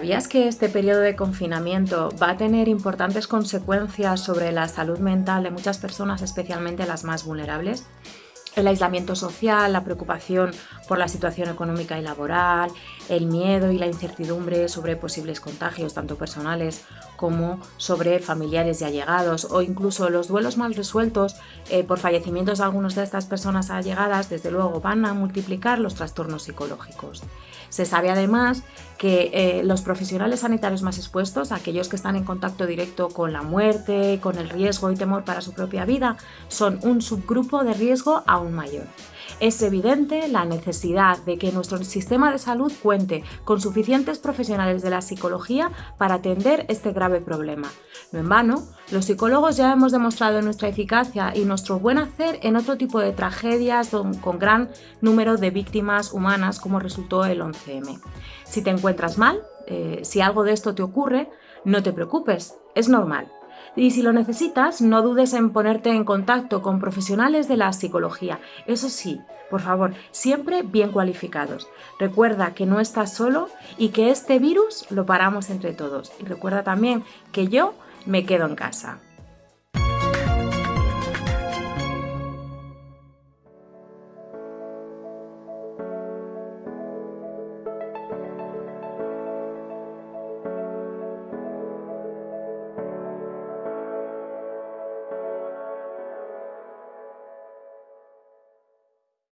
¿Sabías que este periodo de confinamiento va a tener importantes consecuencias sobre la salud mental de muchas personas, especialmente las más vulnerables? el aislamiento social, la preocupación por la situación económica y laboral, el miedo y la incertidumbre sobre posibles contagios, tanto personales como sobre familiares y allegados, o incluso los duelos mal resueltos eh, por fallecimientos de algunas de estas personas allegadas, desde luego van a multiplicar los trastornos psicológicos. Se sabe además que eh, los profesionales sanitarios más expuestos, aquellos que están en contacto directo con la muerte, con el riesgo y temor para su propia vida, son un subgrupo de riesgo aún mayor. Es evidente la necesidad de que nuestro sistema de salud cuente con suficientes profesionales de la psicología para atender este grave problema. No en vano, los psicólogos ya hemos demostrado nuestra eficacia y nuestro buen hacer en otro tipo de tragedias con gran número de víctimas humanas como resultó el 11M. Si te encuentras mal, eh, si algo de esto te ocurre, no te preocupes, es normal. Y si lo necesitas, no dudes en ponerte en contacto con profesionales de la psicología. Eso sí, por favor, siempre bien cualificados. Recuerda que no estás solo y que este virus lo paramos entre todos. Y recuerda también que yo me quedo en casa.